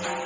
Bye.